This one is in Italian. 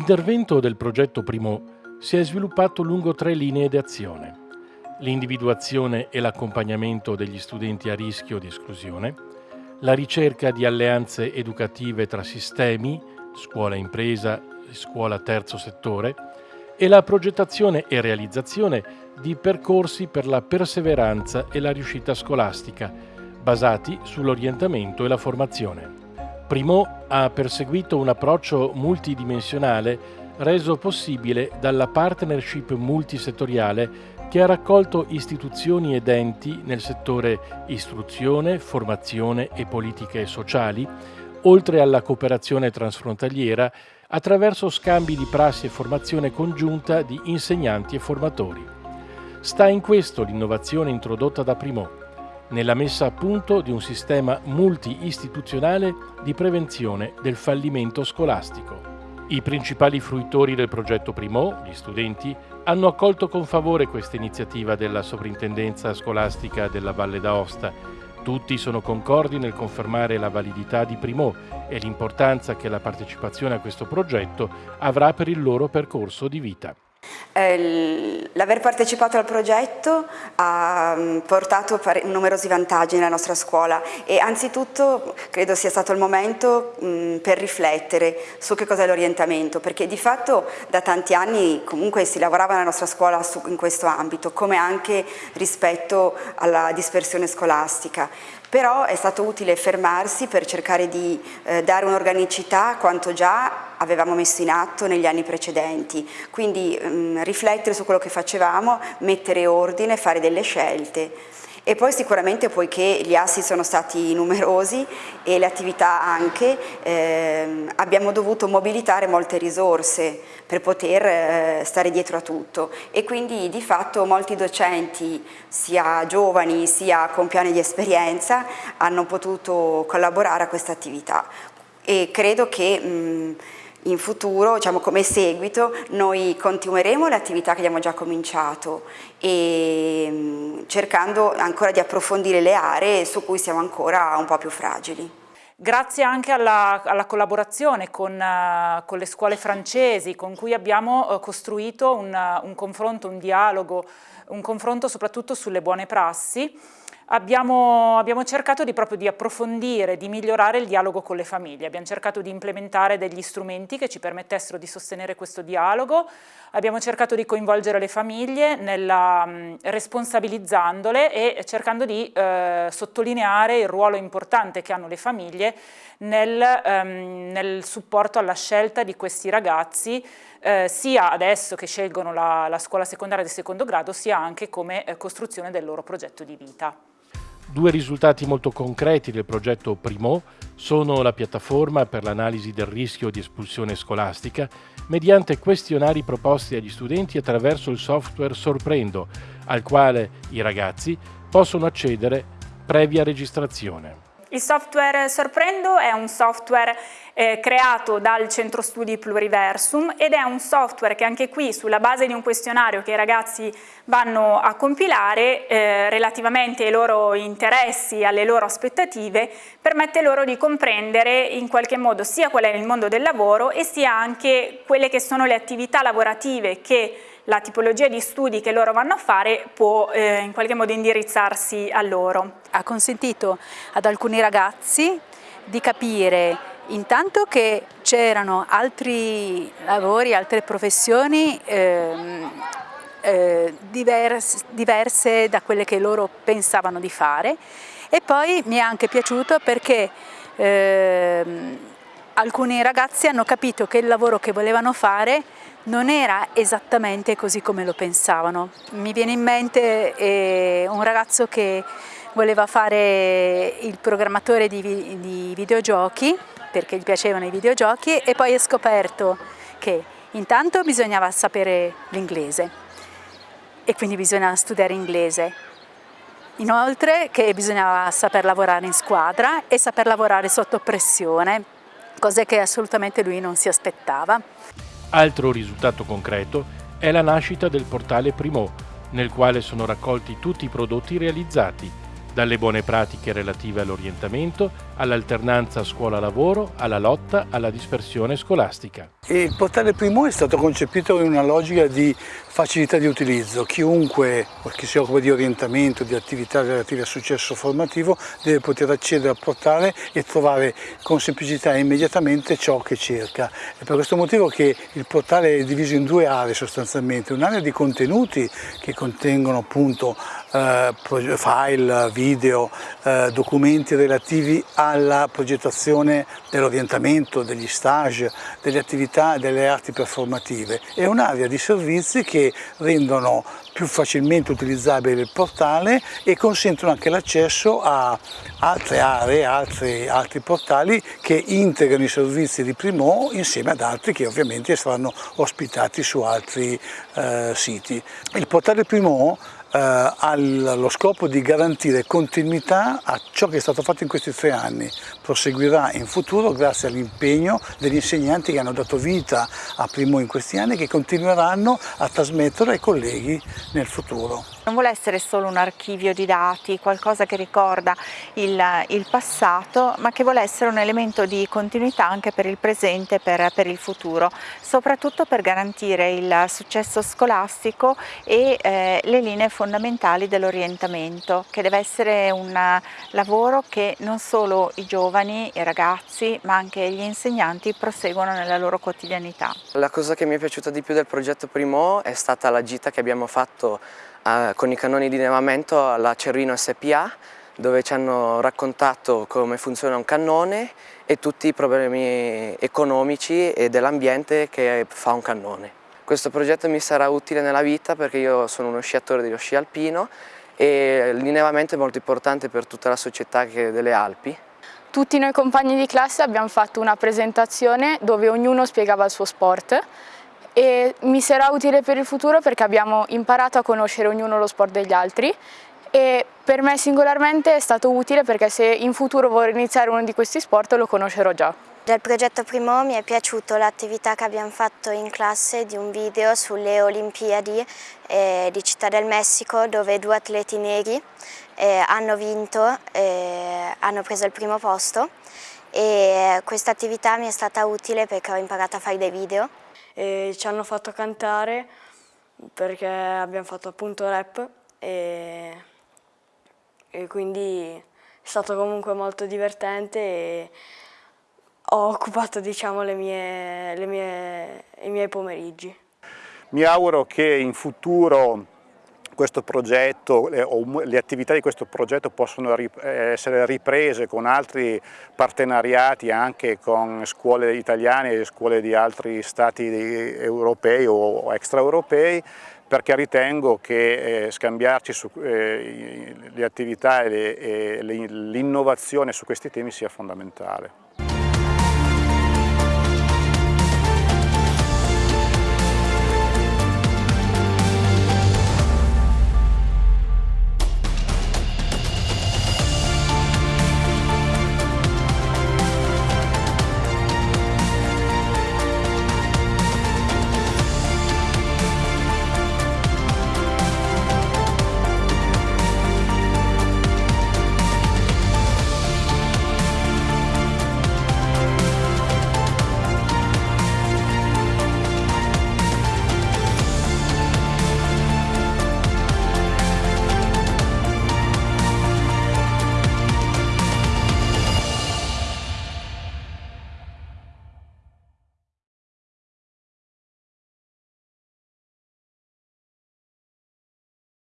L'intervento del progetto Primo si è sviluppato lungo tre linee di azione. L'individuazione e l'accompagnamento degli studenti a rischio di esclusione, la ricerca di alleanze educative tra sistemi, scuola impresa, scuola terzo settore, e la progettazione e realizzazione di percorsi per la perseveranza e la riuscita scolastica, basati sull'orientamento e la formazione. Primo ha perseguito un approccio multidimensionale reso possibile dalla partnership multisettoriale che ha raccolto istituzioni ed enti nel settore istruzione, formazione e politiche sociali, oltre alla cooperazione transfrontaliera attraverso scambi di prassi e formazione congiunta di insegnanti e formatori. Sta in questo l'innovazione introdotta da Primo, nella messa a punto di un sistema multi-istituzionale di prevenzione del fallimento scolastico. I principali fruitori del progetto Primo, gli studenti, hanno accolto con favore questa iniziativa della Soprintendenza Scolastica della Valle d'Aosta. Tutti sono concordi nel confermare la validità di Primo e l'importanza che la partecipazione a questo progetto avrà per il loro percorso di vita. Eh, l'aver partecipato al progetto ha mm, portato numerosi vantaggi nella nostra scuola e anzitutto credo sia stato il momento mm, per riflettere su che cos'è l'orientamento perché di fatto da tanti anni comunque si lavorava nella nostra scuola in questo ambito come anche rispetto alla dispersione scolastica. Però è stato utile fermarsi per cercare di eh, dare un'organicità a quanto già avevamo messo in atto negli anni precedenti, quindi mh, mm, riflettere su quello che facevamo, mettere ordine, fare delle scelte. E poi sicuramente poiché gli assi sono stati numerosi e le attività anche, ehm, abbiamo dovuto mobilitare molte risorse per poter eh, stare dietro a tutto. E quindi di fatto molti docenti, sia giovani sia con piani di esperienza, hanno potuto collaborare a questa attività. E credo che mh, in futuro, diciamo come seguito, noi continueremo le attività che abbiamo già cominciato e mm, cercando ancora di approfondire le aree su cui siamo ancora un po' più fragili. Grazie anche alla, alla collaborazione con, uh, con, le scuole francesi con cui abbiamo uh, costruito un, uh, un confronto, un dialogo, un confronto soprattutto sulle buone prassi Abbiamo, abbiamo, cercato di, proprio di approfondire, di migliorare il dialogo con le famiglie, abbiamo cercato di implementare degli strumenti che ci permettessero di sostenere questo dialogo, abbiamo cercato di coinvolgere le famiglie nella, mh, responsabilizzandole e cercando di eh, sottolineare il ruolo importante che hanno le famiglie nel, ehm, nel supporto alla scelta di questi ragazzi eh, sia adesso che scelgono la, la, scuola secondaria di secondo grado sia anche come eh, costruzione del loro progetto di vita. Due risultati molto concreti del progetto Primo sono la piattaforma per l'analisi del rischio di espulsione scolastica mediante questionari proposti agli studenti attraverso il software Sorprendo, al quale i ragazzi possono accedere previa registrazione. Il software Sorprendo è un software eh, creato dal Centro Studi Pluriversum ed è un software che anche qui sulla base di un questionario che i ragazzi vanno a compilare eh, relativamente ai loro interessi, alle loro aspettative, permette loro di comprendere in qualche modo sia qual è il mondo del lavoro e sia anche quelle che sono le attività lavorative che la tipologia di studi che loro vanno a fare può eh, in qualche modo indirizzarsi a loro. Ha consentito ad alcuni ragazzi di capire intanto che c'erano altri lavori, altre professioni ehm, eh, diverse, diverse da quelle che loro pensavano di fare e poi mi è anche piaciuto perché ehm, alcuni ragazzi hanno capito che il lavoro che volevano fare non era esattamente così come lo pensavano. Mi viene in mente eh, un ragazzo che voleva fare il programmatore di, di videogiochi perché gli piacevano i videogiochi e poi ha scoperto che intanto bisognava sapere l'inglese e quindi bisognava studiare inglese. Inoltre che bisognava saper lavorare in squadra e saper lavorare sotto pressione, cose che assolutamente lui non si aspettava. Altro risultato concreto è la nascita del portale Primo, nel quale sono raccolti tutti i prodotti realizzati, dalle buone pratiche relative all'orientamento, all'alternanza scuola-lavoro, alla lotta alla dispersione scolastica. Il portale primo è stato concepito in una logica di facilità di utilizzo. Chiunque che si occupa di orientamento, di attività relative al successo formativo deve poter accedere al portale e trovare con semplicità e immediatamente ciò che cerca. È per questo motivo che il portale è diviso in due aree sostanzialmente, un'area di contenuti che contengono appunto eh, file, video, eh, documenti relativi alla progettazione dell'orientamento, degli stage, delle attività, delle arti performative e un'area di servizi che rendono più facilmente utilizzabile il portale e consentono anche l'accesso a altre aree, altri, altri portali che integrano i servizi di Primo insieme ad altri che ovviamente saranno ospitati su altri eh, siti. Il portale Primo eh, ha lo scopo di garantire continuità a ciò che è stato fatto in questi tre anni. Proseguirà in futuro grazie all'impegno degli insegnanti che hanno dato vita a Primo in questi anni e che continueranno a trasmettere ai colleghi nel futuro. Non vuole essere solo un archivio di dati, qualcosa che ricorda il, il passato, ma che vuole essere un elemento di continuità anche per il presente e per, per, il futuro, soprattutto per garantire il successo scolastico e eh, le linee fondamentali dell'orientamento, che deve essere un lavoro che non solo i giovani, i ragazzi, ma anche gli insegnanti proseguono nella loro quotidianità. La cosa che mi è piaciuta di più del progetto Primo è stata la gita che abbiamo fatto eh, con i cannoni di nevamento alla Cervino SPA dove ci hanno raccontato come funziona un cannone e tutti i problemi economici e dell'ambiente che fa un cannone. Questo progetto mi sarà utile nella vita perché io sono uno sciatore dello sci alpino e l'innevamento è molto importante per tutta la società delle Alpi. Tutti noi compagni di classe abbiamo fatto una presentazione dove ognuno spiegava il suo sport e mi sarà utile per il futuro perché abbiamo imparato a conoscere ognuno lo sport degli altri. E per me singolarmente è stato utile perché se in futuro vorrei iniziare uno di questi sport lo conoscerò già. Del progetto Primo mi è piaciuto l'attività che abbiamo fatto in classe di un video sulle Olimpiadi eh, di Città del Messico dove due atleti neri eh, hanno vinto, eh, hanno preso il primo posto. E questa attività mi è stata utile perché ho imparato a fare dei video e ci hanno fatto cantare perché abbiamo fatto appunto rap e, e quindi è stato comunque molto divertente e ho occupato diciamo, le mie, le mie, i miei pomeriggi. Mi auguro che in futuro questo progetto le, o le attività di questo progetto possono essere riprese con altri partenariati anche con scuole italiane e scuole di altri stati europei o extraeuropei perché ritengo che eh, scambiarci su, eh, le attività e l'innovazione su questi temi sia fondamentale.